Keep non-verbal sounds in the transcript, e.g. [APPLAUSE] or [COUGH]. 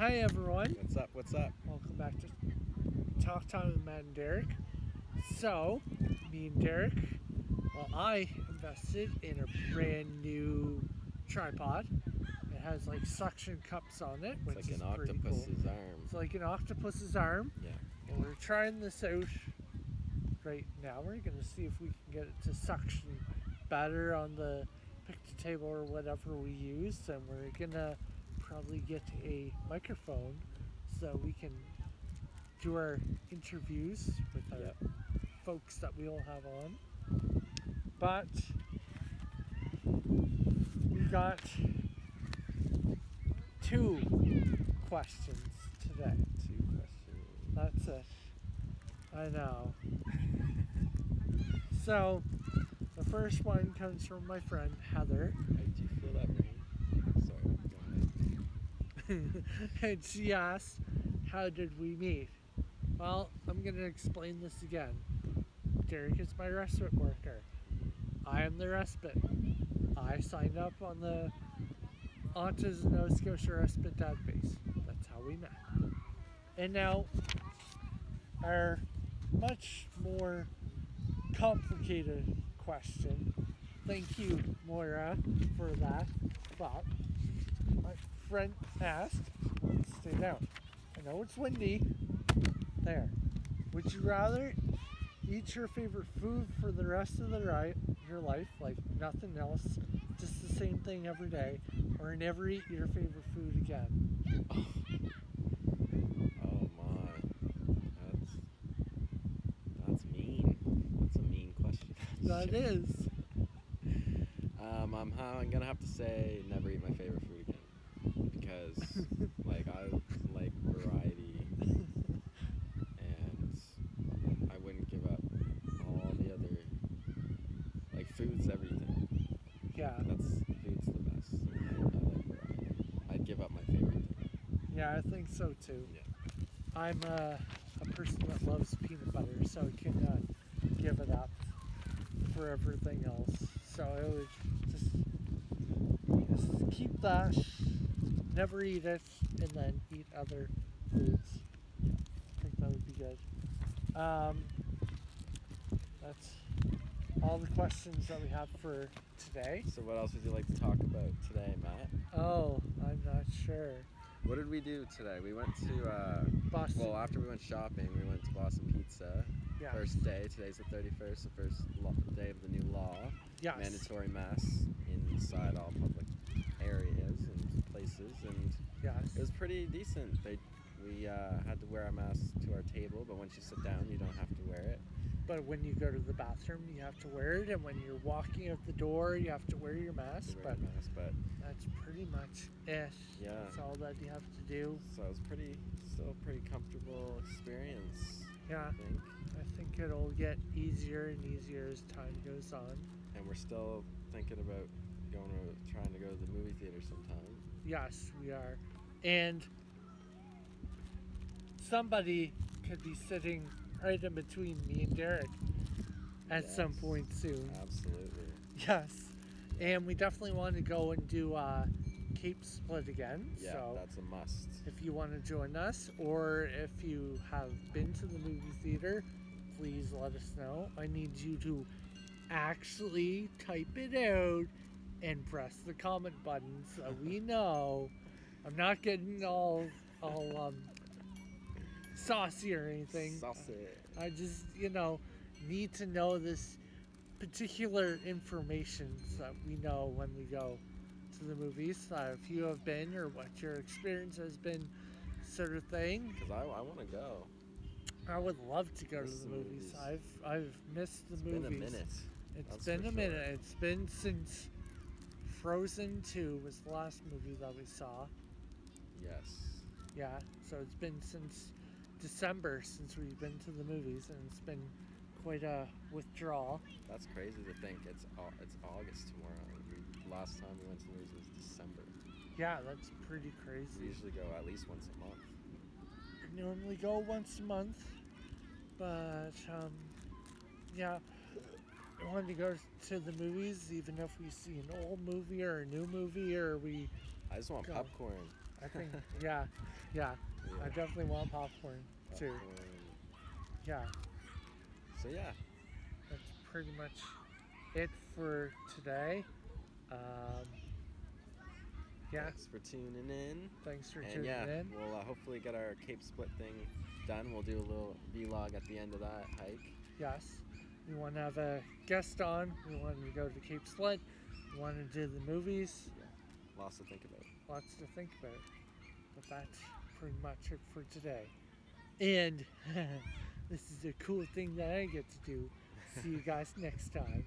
Hi everyone. What's up? What's up? Welcome back to Talk Time with Matt and Derek. So, me and Derek, well, I invested in a brand new tripod. It has like suction cups on it, which It's like is an pretty octopus's cool. arm. It's like an octopus's arm. Yeah. And we're trying this out right now. We're gonna see if we can get it to suction better on the picnic table or whatever we use. And we're gonna probably get a microphone so we can do our interviews with our Yep. folks that we all have on. But we got two questions today. Two questions. That's it. I know. [LAUGHS] So, the first one comes from my friend Heather, How did you feel that [LAUGHS] and she asked, How did we meet? Well, I'm going to explain this again. Derek is my respite worker. I am the respite. I signed up on the Autism Nova Scotia Respite database. That's how we met. And now, our much more complicated question. Thank you, Moira, for that. But friend asked, stay down. I know it's windy. There. Would you rather eat your favorite food for the rest of the ri- your life, like nothing else, just the same thing every day, or never eat your favorite food again? Oh my. That's that's mean. That's a mean question. [LAUGHS] That is. Um, I'm, I'm gonna have to say never eat my favorite food because like I like variety and I wouldn't give up all the other like food's everything. Yeah, That's food's the best. I, like variety. I'd give up my favorite thing. yeah, I think so too. Yeah. I'm a, a person that loves peanut butter, so I could not give it up for everything else. So I would just, just keep that, never eat it, and then eat other foods. I think that would be good. Um, that's all the questions that we have for today. So what else would you like to talk about today, Matt? Oh, I'm not sure. What did we do today? We went to uh, Boston. well after we went shopping, we went to Boston Pizza. yeah. First day. Today's the 31st, the first lo- day of the new law. yes. Mandatory masks inside all public areas and places, and Yes. it was pretty decent. They we uh, had to wear our masks to our table, but once you sit down, you don't have to wear it. But when you go to the bathroom, you have to wear it, and when you're walking out the door, you have to wear your You mask. wear But your mask, but that's pretty much it. Yeah. That's all that you have to do. so it was pretty, still a pretty comfortable experience. Yeah, I think. I think it'll get easier and easier as time goes on. and we're still thinking about going to trying to go to the movie theater sometime. Yes, we are. And somebody could be sitting right in between me and Derek at some point soon. Absolutely. Yes. And we definitely want to go and do uh, Cape Split again. Yeah, so that's a must. if you want to join us or if you have been to the movie theater, please let us know. I need you to actually type it out and press the comment button so we know. I'm not getting all all um, saucy or anything. Saucy. I just, you know, need to know this particular information so that we know when we go to the movies. Uh, if you have been or what your experience has been, sort of thing. Because I, I want to go. I would love to go Miss to the movies. movies. I've I've missed the It's movies. been a minute. It's that's been a minute. It's been since Frozen 2 was the last movie that we saw. Yes. Yeah, so it's been since December since we've been to the movies, and it's been quite a withdrawal. That's crazy to think. It's it's August tomorrow. We, last time we went to the movies was December. Yeah, that's pretty crazy. We usually go at least once a month. Normally go once a month, but um, yeah, wanted to go to the movies, even if we see an old movie or a new movie, or we I just want Go. popcorn. I think [LAUGHS] yeah, yeah. I definitely want popcorn too. Popcorn. Yeah, So yeah, that's pretty much it for today. Um, yeah, thanks for tuning in. thanks for And tuning yeah, in. we'll uh, hopefully get our Cape Split thing done. We'll do a little vlog at the end of that hike. Yes, we want to have a guest on. We wanted to go to Cape Split. We wanted to do the movies. Lots to think about. Lots to think about. But that's pretty much it for today. And [LAUGHS] this is a cool thing that I get to do. See you guys next time.